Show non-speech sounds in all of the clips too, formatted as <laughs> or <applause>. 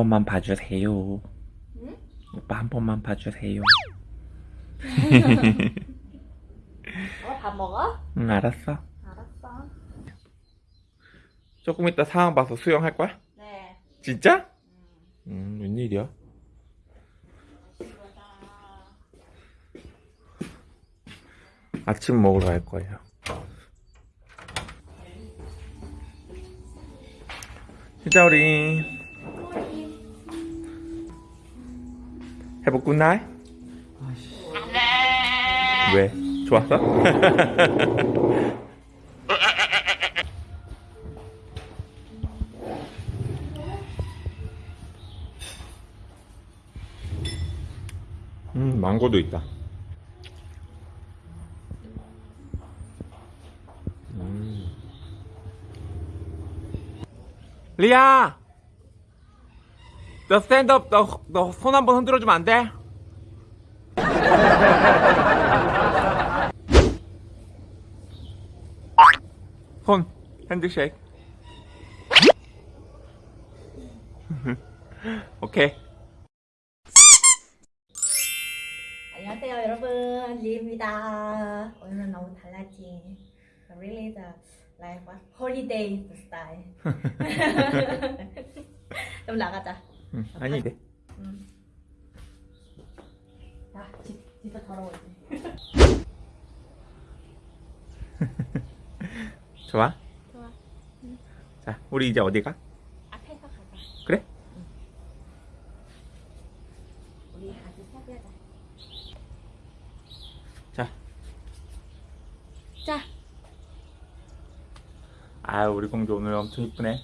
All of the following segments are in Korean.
번만 봐주세요. 응? 오빠 한 번만 봐주세요. <laughs> 어, 밥 먹어? 응, 알았어. 알았어. 조금 이따 상황 봐서 수영할 거야? 네. 진짜? 음, 웬일이야? 아침 먹으러 갈 거예요. 진짜 우리 해보 굿나잇? 왜? 좋았어? <laughs> 음, 망고도 있다. 음. 리아! 너 스탠드업, 너, 너 손 한번 흔들어 주면 안 돼? <laughs> 손, 핸드쉐이크. <laughs> 오케이. 안녕하세요 여러분 리입니다 오늘은 너무 달라진 really the like what holiday style <laughs> 좀 나가자 응, 아니, 돼. 응. 야 집, 진짜 더러워 <laughs> 좋아? 좋아 자, 우리 이제 어디 가? 앞에서 가자 그래? 우리 아주 사귀자 자. 자 아, 우리 공주 오늘 엄청 이쁘네.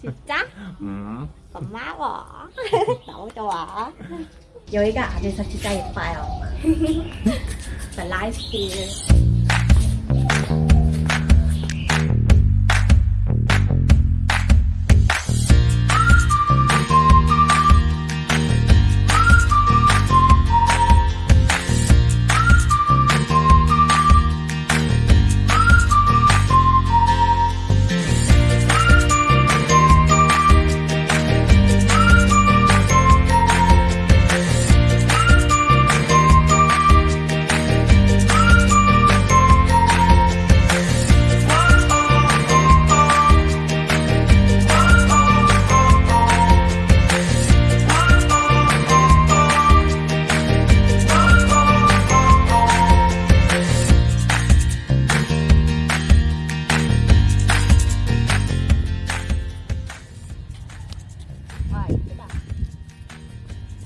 진짜? <laughs> 음. 고마워. <laughs> 너무 좋아. 여기가 안에서 진짜 예뻐요. <laughs> The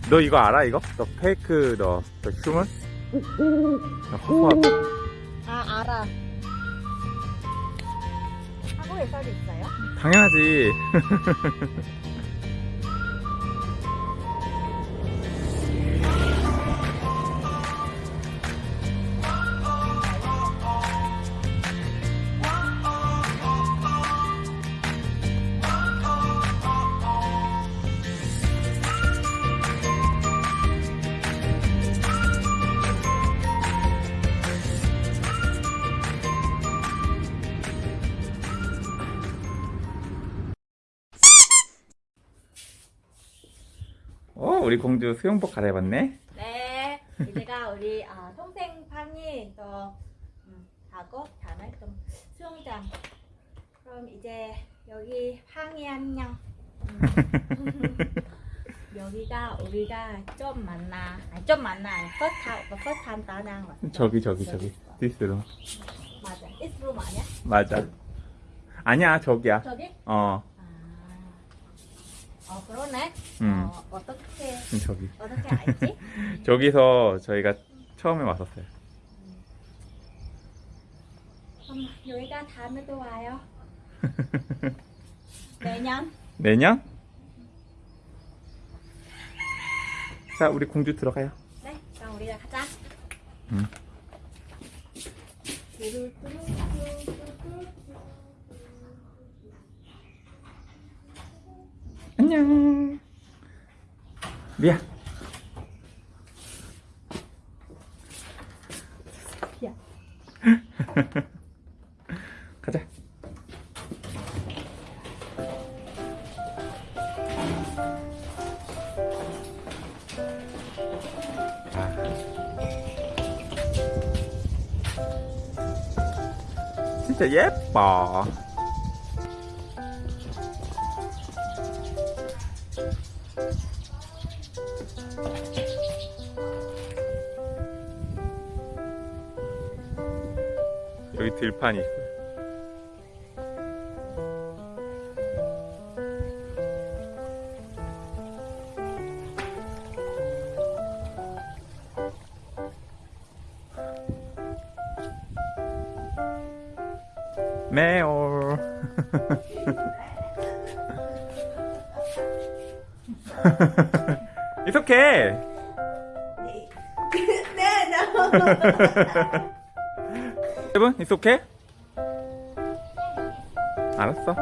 너 이거 알아, 이거? 너 페이크, 너, 너 휴먼? 너 허, 아 알아 한국에서도 있어요? 당연하지. <laughs> 우리 공주 수영복 갈아입었네? 네 이제가 우리 아, 동생 방이 또 음, 하고 다음에 좀 수영장 그럼 이제 여기 방이 안녕 음. <laughs> 여기가 우리가 좀 만나 아니 좀 만나 first time first time 따랑 왔어 저기, 저기, 저기. 디스로. 맞아 room 아니야? 맞아. 아니야, 저기야. 저기? 어, 아, 어 그러네 음. 어, 어떻게 저기. 어떻게 알지? <laughs> 저기서 저희가 처음에 왔었어요. 그럼 여기가 다음에도 와요 <laughs> 내년 내년? 자, 우리 공주 들어가요. 네, 그럼 우리가 가자. 응. 안녕. 미야 미야 <laughs> 가자. 진짜 예뻐. 여기 들판이 있어요. 매올. <laughs> It's okay. 네, no. 여러분, it's okay? 알았어.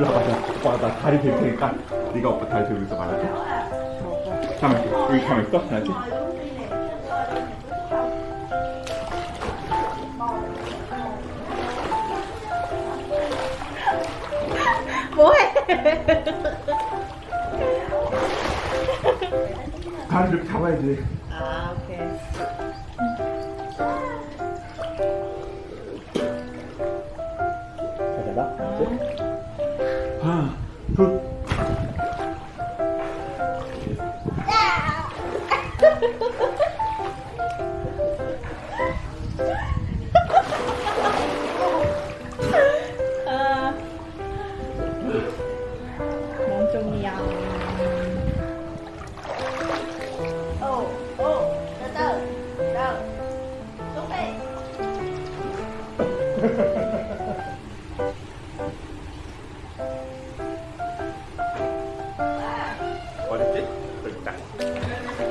일로 와봐. 오빠 나 다리 들 테니까 네가 오빠 다리 들고 있어 말아줘. 가만 있어. 여기 가만 있어. 알지? 뭐해 다리 이렇게 잡아야지. 아 오케이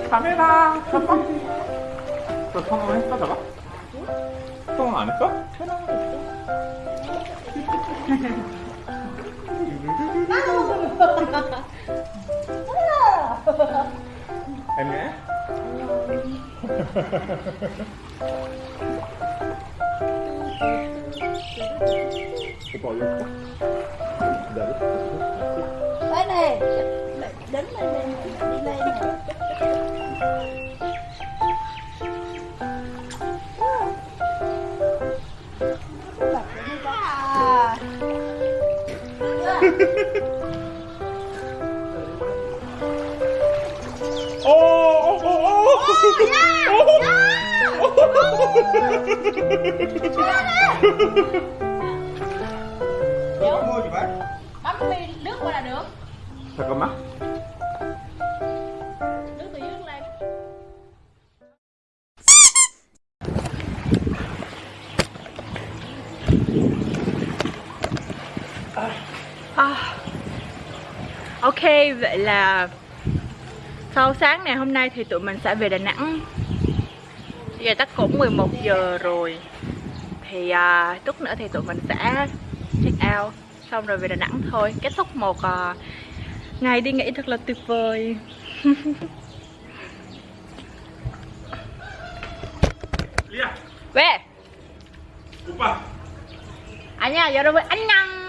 카메라 첫 번째. 너 성공 했어, 저거? 성공 안 했어? 안녕. 오빠 어디 갔어? 기다려. tới đây đứng lên lên đi lên nè ô ô ô ô Có mua gì bác? Bấm nước qua là được. Thật có mắt? Ok vậy là sau sáng ngày hôm nay thì tụi mình sẽ về Đà Nẵng. Giờ chắc cũng 11 giờ rồi. Thì à, chút nữa thì tụi mình sẽ check out Xong rồi về Đà Nẵng thôi. Kết thúc một à, ngày đi nghỉ thật là tuyệt vời. Về. Anh à nha, giờ rồi anh nhăn